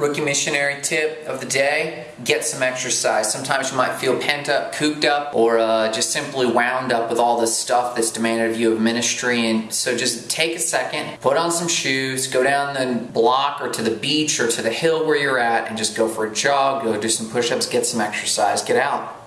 Rookie missionary tip of the day, get some exercise. Sometimes you might feel pent up, cooped up, or uh, just simply wound up with all this stuff that's demanded of you of ministry. And so just take a second, put on some shoes, go down the block or to the beach or to the hill where you're at and just go for a jog, go do some push-ups, get some exercise, get out.